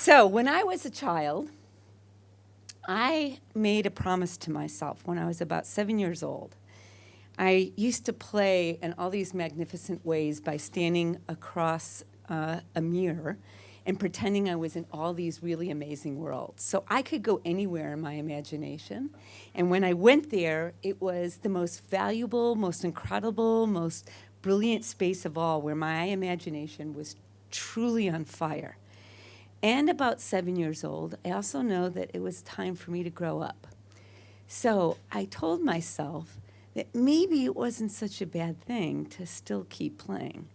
So when I was a child, I made a promise to myself when I was about seven years old. I used to play in all these magnificent ways by standing across uh, a mirror and pretending I was in all these really amazing worlds. So I could go anywhere in my imagination. And when I went there, it was the most valuable, most incredible, most brilliant space of all where my imagination was truly on fire. And about seven years old, I also know that it was time for me to grow up. So I told myself that maybe it wasn't such a bad thing to still keep playing.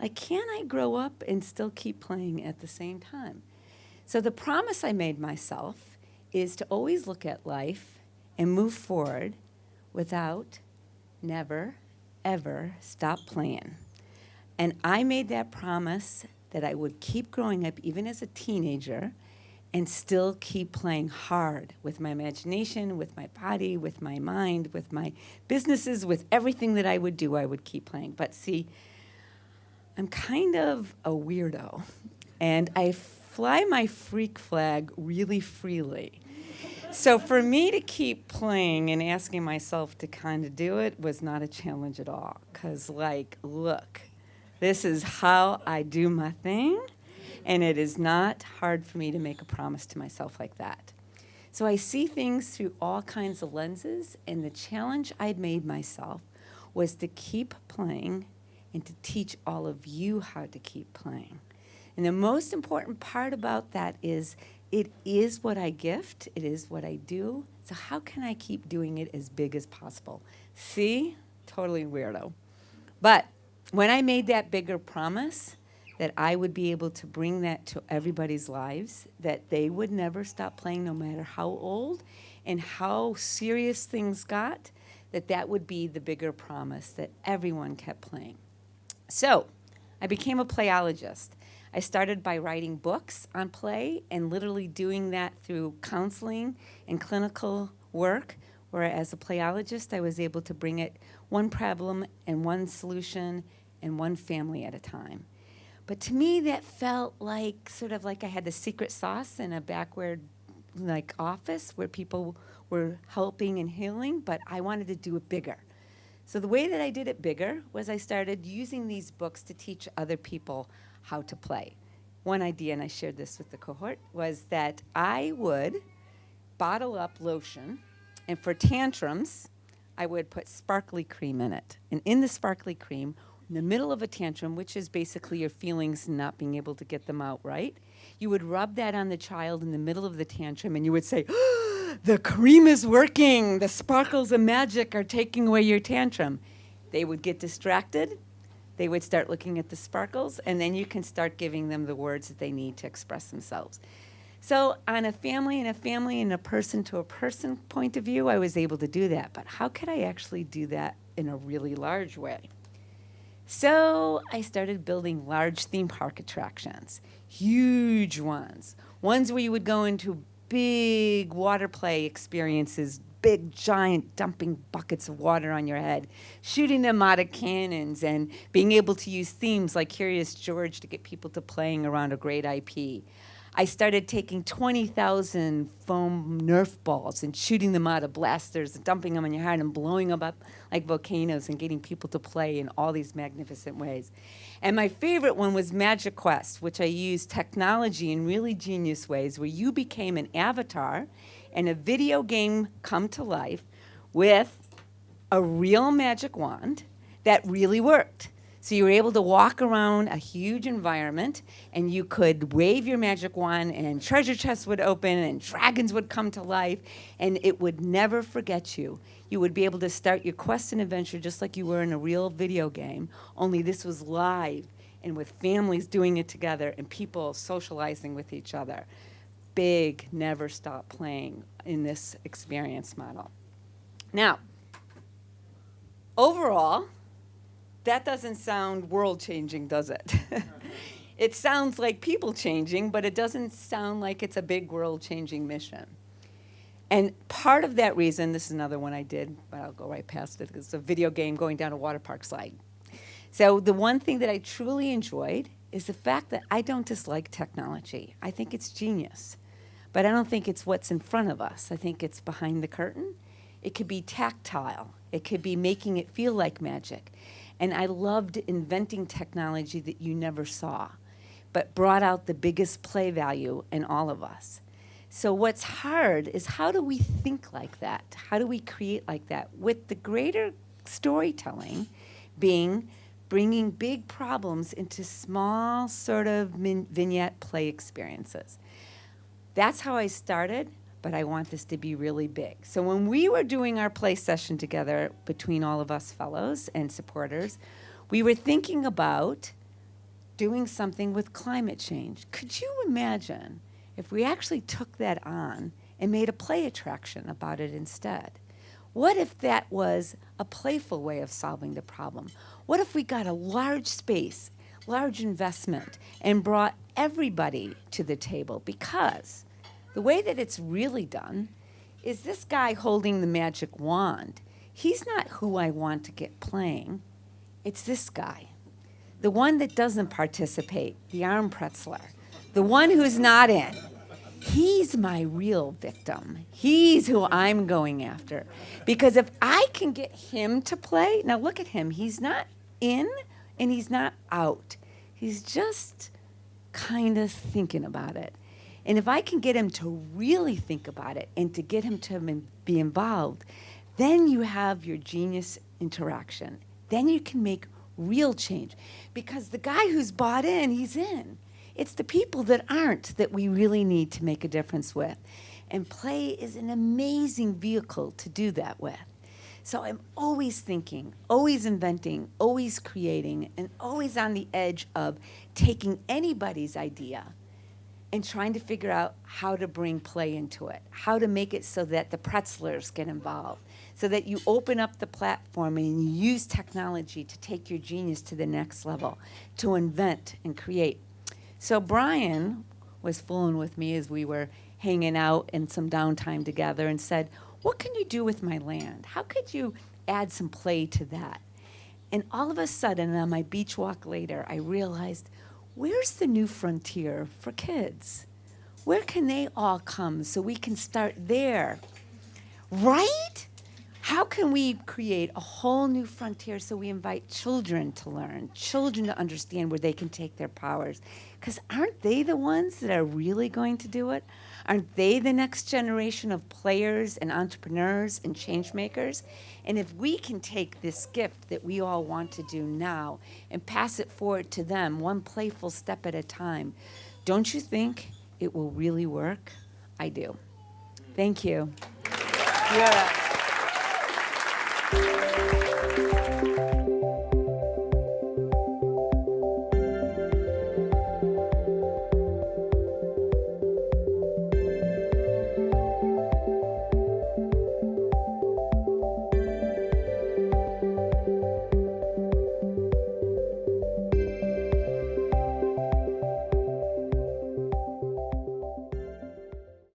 Like, can I grow up and still keep playing at the same time? So the promise I made myself is to always look at life and move forward without never, ever stop playing. And I made that promise that I would keep growing up even as a teenager and still keep playing hard with my imagination, with my body, with my mind, with my businesses, with everything that I would do, I would keep playing. But see, I'm kind of a weirdo, and I fly my freak flag really freely. So for me to keep playing and asking myself to kind of do it was not a challenge at all. Because, like, look, this is how I do my thing, and it is not hard for me to make a promise to myself like that. So I see things through all kinds of lenses, and the challenge I'd made myself was to keep playing and to teach all of you how to keep playing. And the most important part about that is it is what I gift, it is what I do, so how can I keep doing it as big as possible? See? Totally weirdo. But when I made that bigger promise, that I would be able to bring that to everybody's lives, that they would never stop playing no matter how old and how serious things got, that that would be the bigger promise that everyone kept playing. So I became a playologist. I started by writing books on play and literally doing that through counseling and clinical work, where as a playologist, I was able to bring it one problem and one solution and one family at a time. But to me, that felt like sort of like I had the secret sauce in a backward like office where people were helping and healing, but I wanted to do it bigger. So the way that I did it bigger was I started using these books to teach other people how to play. One idea, and I shared this with the cohort, was that I would bottle up lotion, and for tantrums, I would put sparkly cream in it. And in the sparkly cream, in the middle of a tantrum, which is basically your feelings not being able to get them out right, you would rub that on the child in the middle of the tantrum and you would say, the cream is working, the sparkles of magic are taking away your tantrum. They would get distracted, they would start looking at the sparkles, and then you can start giving them the words that they need to express themselves. So on a family and a family and a person to a person point of view, I was able to do that. But how could I actually do that in a really large way? So I started building large theme park attractions, huge ones, ones where you would go into big water play experiences, big giant dumping buckets of water on your head, shooting them out of cannons, and being able to use themes like Curious George to get people to playing around a great IP. I started taking 20,000 foam Nerf balls and shooting them out of blasters and dumping them on your head and blowing them up like volcanoes and getting people to play in all these magnificent ways. And my favorite one was MagiQuest, which I used technology in really genius ways where you became an avatar and a video game come to life with a real magic wand that really worked. So you were able to walk around a huge environment and you could wave your magic wand and treasure chests would open and dragons would come to life and it would never forget you. You would be able to start your quest and adventure just like you were in a real video game, only this was live and with families doing it together and people socializing with each other. Big, never stop playing in this experience model. Now, overall, that doesn't sound world changing, does it? it sounds like people changing, but it doesn't sound like it's a big world changing mission. And part of that reason, this is another one I did, but I'll go right past it. It's a video game going down a water park slide. So the one thing that I truly enjoyed is the fact that I don't dislike technology. I think it's genius. But I don't think it's what's in front of us. I think it's behind the curtain. It could be tactile. It could be making it feel like magic. And I loved inventing technology that you never saw, but brought out the biggest play value in all of us. So what's hard is how do we think like that? How do we create like that? With the greater storytelling being bringing big problems into small sort of vignette play experiences. That's how I started, but I want this to be really big. So when we were doing our play session together between all of us fellows and supporters, we were thinking about doing something with climate change. Could you imagine if we actually took that on and made a play attraction about it instead? What if that was a playful way of solving the problem? What if we got a large space, large investment, and brought everybody to the table? Because the way that it's really done is this guy holding the magic wand. He's not who I want to get playing. It's this guy, the one that doesn't participate, the arm pretzler, the one who's not in. He's my real victim. He's who I'm going after. Because if I can get him to play, now look at him. He's not in and he's not out. He's just kind of thinking about it. And if I can get him to really think about it and to get him to be involved, then you have your genius interaction. Then you can make real change. Because the guy who's bought in, he's in. It's the people that aren't that we really need to make a difference with. And play is an amazing vehicle to do that with. So I'm always thinking, always inventing, always creating, and always on the edge of taking anybody's idea and trying to figure out how to bring play into it, how to make it so that the pretzlers get involved, so that you open up the platform and you use technology to take your genius to the next level, to invent and create. So Brian was fooling with me as we were hanging out in some downtime together and said, What can you do with my land? How could you add some play to that? And all of a sudden, on my beach walk later, I realized where's the new frontier for kids? Where can they all come so we can start there? Right? How can we create a whole new frontier so we invite children to learn, children to understand where they can take their powers? Because aren't they the ones that are really going to do it? Aren't they the next generation of players and entrepreneurs and change makers? And if we can take this gift that we all want to do now and pass it forward to them, one playful step at a time, don't you think it will really work? I do. Thank you. Up.